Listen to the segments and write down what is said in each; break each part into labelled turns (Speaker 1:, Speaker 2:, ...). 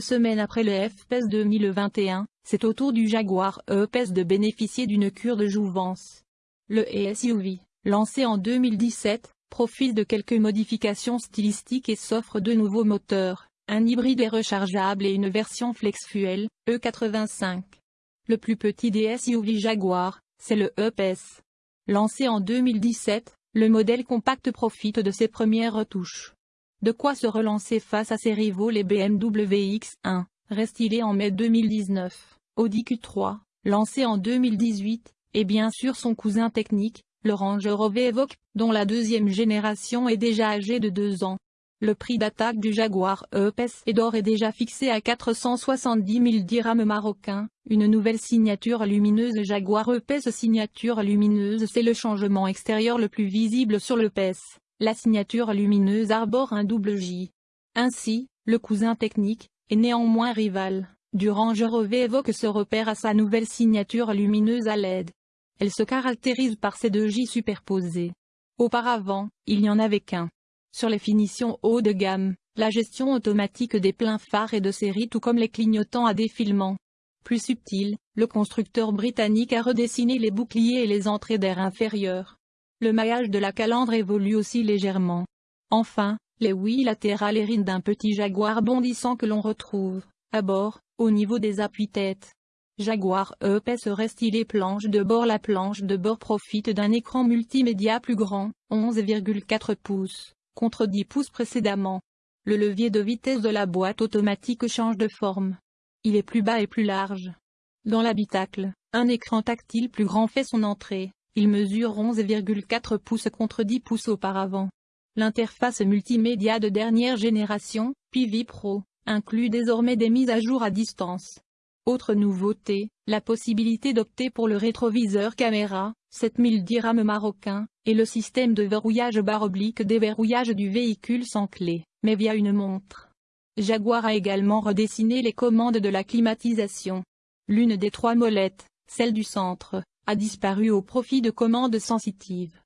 Speaker 1: Semaines après le FPS 2021, c'est au tour du Jaguar E-Pace de bénéficier d'une cure de jouvence. Le SUV, lancé en 2017, profite de quelques modifications stylistiques et s'offre deux nouveaux moteurs, un hybride et rechargeable et une version flex-fuel, E85. Le plus petit des SUV Jaguar, c'est le E-Pace. Lancé en 2017, le modèle compact profite de ses premières retouches. De quoi se relancer face à ses rivaux les BMW X1, restylé en mai 2019, Audi Q3, lancé en 2018, et bien sûr son cousin technique, le Range Rover Evoque, dont la deuxième génération est déjà âgée de deux ans. Le prix d'attaque du Jaguar E-Pace est d'or est déjà fixé à 470 000 dirhams marocains. Une nouvelle signature lumineuse Jaguar E-Pace Signature lumineuse c'est le changement extérieur le plus visible sur le PES. La signature lumineuse arbore un double J. Ainsi, le cousin technique, est néanmoins rival, du Range évoque ce repère à sa nouvelle signature lumineuse à LED. Elle se caractérise par ses deux J superposés. Auparavant, il n'y en avait qu'un. Sur les finitions haut de gamme, la gestion automatique des pleins phares et de série tout comme les clignotants à défilement. Plus subtil, le constructeur britannique a redessiné les boucliers et les entrées d'air inférieures. Le maillage de la calandre évolue aussi légèrement. Enfin, les huit latérales héritent d'un petit Jaguar bondissant que l'on retrouve, à bord, au niveau des appuis-têtes. Jaguar E-Pace stylé planche de bord La planche de bord profite d'un écran multimédia plus grand, 11,4 pouces, contre 10 pouces précédemment. Le levier de vitesse de la boîte automatique change de forme. Il est plus bas et plus large. Dans l'habitacle, un écran tactile plus grand fait son entrée. Il mesure 11,4 pouces contre 10 pouces auparavant. L'interface multimédia de dernière génération, PV Pro, inclut désormais des mises à jour à distance. Autre nouveauté, la possibilité d'opter pour le rétroviseur caméra, 7000 dirhams marocains, et le système de verrouillage barre oblique déverrouillage du véhicule sans clé, mais via une montre. Jaguar a également redessiné les commandes de la climatisation. L'une des trois molettes, celle du centre, a disparu au profit de commandes sensitives.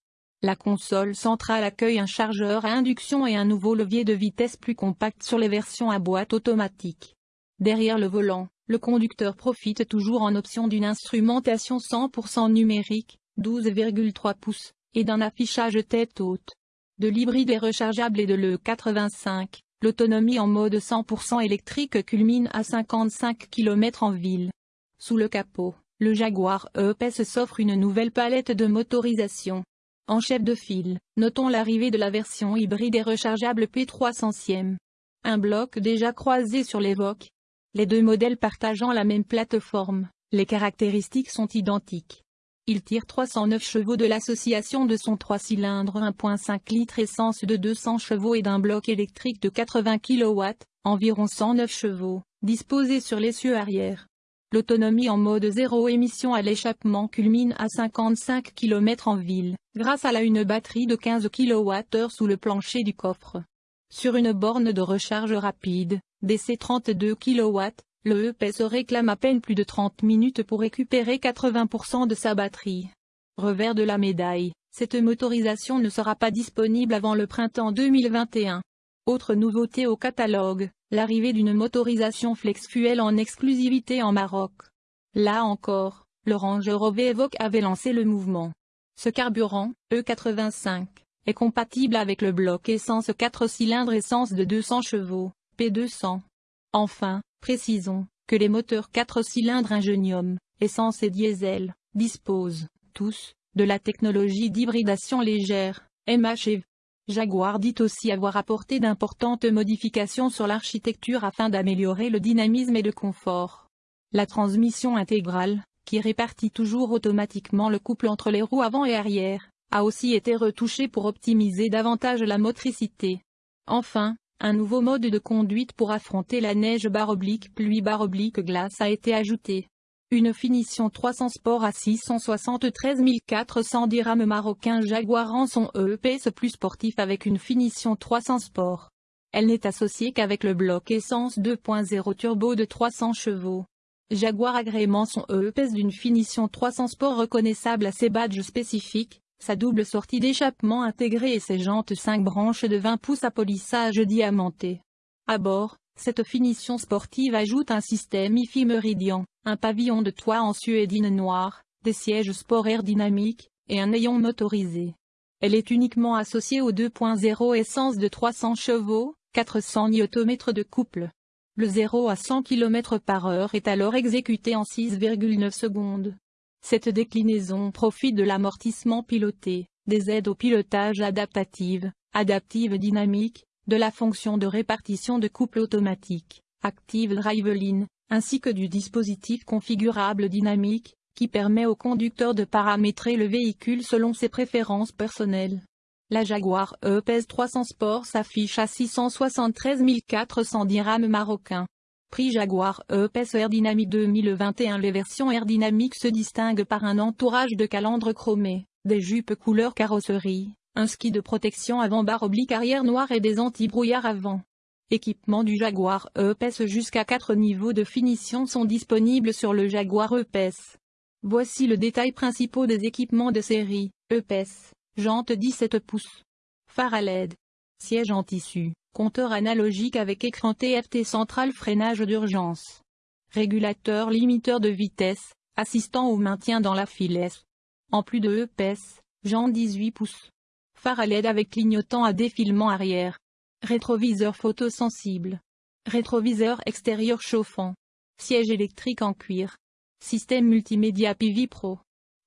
Speaker 1: La console centrale accueille un chargeur à induction et un nouveau levier de vitesse plus compact sur les versions à boîte automatique. Derrière le volant, le conducteur profite toujours en option d'une instrumentation 100% numérique, 12,3 pouces, et d'un affichage tête haute. De l'hybride et rechargeable et de l'E85, l'autonomie en mode 100% électrique culmine à 55 km en ville. Sous le capot, le Jaguar E-Pace s'offre une nouvelle palette de motorisation. En chef de file, notons l'arrivée de la version hybride et rechargeable P300 Un bloc déjà croisé sur l'Evoque. Les deux modèles partageant la même plateforme, les caractéristiques sont identiques. Il tire 309 chevaux de l'association de son 3 cylindres 1.5 litres essence de 200 chevaux et d'un bloc électrique de 80 kW, environ 109 chevaux, disposé sur l'essieu arrière. L'autonomie en mode zéro émission à l'échappement culmine à 55 km en ville, grâce à la une batterie de 15 kWh sous le plancher du coffre. Sur une borne de recharge rapide, DC 32 kW, le EP se réclame à peine plus de 30 minutes pour récupérer 80% de sa batterie. Revers de la médaille, cette motorisation ne sera pas disponible avant le printemps 2021. Autre nouveauté au catalogue, l'arrivée d'une motorisation flex-fuel en exclusivité en Maroc. Là encore, le Range Rover avait lancé le mouvement. Ce carburant, E85, est compatible avec le bloc essence 4 cylindres essence de 200 chevaux, P200. Enfin, précisons, que les moteurs 4 cylindres Ingenium, essence et diesel, disposent, tous, de la technologie d'hybridation légère, MHEV. Jaguar dit aussi avoir apporté d'importantes modifications sur l'architecture afin d'améliorer le dynamisme et le confort. La transmission intégrale, qui répartit toujours automatiquement le couple entre les roues avant et arrière, a aussi été retouchée pour optimiser davantage la motricité. Enfin, un nouveau mode de conduite pour affronter la neige barre oblique pluie barre oblique glace a été ajouté. Une finition 300 Sport à 673 400 dirhams marocains Jaguar en son EPS plus sportif avec une finition 300 Sport. Elle n'est associée qu'avec le bloc essence 2.0 turbo de 300 chevaux. Jaguar agrément son EPS d'une finition 300 Sport reconnaissable à ses badges spécifiques, sa double sortie d'échappement intégrée et ses jantes 5 branches de 20 pouces à polissage diamanté. À bord, Cette finition sportive ajoute un système IFI Meridian, un pavillon de toit en suédine noire, des sièges sport aérodynamiques, et un ayon motorisé. Elle est uniquement associée au 2.0 essence de 300 chevaux, 400 Nm de couple. Le 0 à 100 km par heure est alors exécuté en 6,9 secondes. Cette déclinaison profite de l'amortissement piloté, des aides au pilotage adaptative, adaptive dynamique, de la fonction de répartition de couple automatique, Active Driveline, ainsi que du dispositif configurable dynamique, qui permet au conducteur de paramétrer le véhicule selon ses préférences personnelles. La Jaguar E-PES 300 Sport s'affiche à 673 400 dirhams marocains. Prix Jaguar E-PES Air 2021 Les versions Air se distinguent par un entourage de calandre chromé, des jupes couleur carrosserie, un ski de protection avant-barre oblique arrière noir et des anti-brouillards avant. Équipement du Jaguar E-PES jusqu'à 4 niveaux de finition sont disponibles sur le Jaguar E-PES. Voici le détail principal des équipements de série, EPS, jante 17 pouces. Phare à LED. Siège en tissu, compteur analogique avec écran TFT central freinage d'urgence. Régulateur limiteur de vitesse, assistant au maintien dans la filesse. En plus de EPS, jante 18 pouces. Phare à LED avec clignotant à défilement arrière. Rétroviseur photosensible. Rétroviseur extérieur chauffant. Siège électrique en cuir. Système multimédia PV Pro.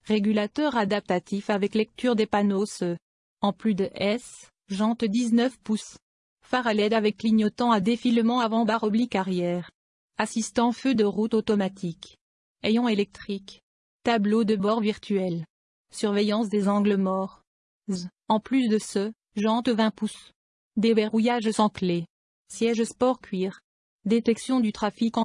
Speaker 1: Régulateur adaptatif avec lecture des panneaux ce. En plus de S, jante 19 pouces. Phare à LED avec clignotant à défilement avant barre oblique arrière. Assistant feu de route automatique. Ayant électrique. Tableau de bord virtuel. Surveillance des angles morts. Z. En plus de ce, jante 20 pouces. Déverrouillage sans clé. Siège sport cuir. Détection du trafic en...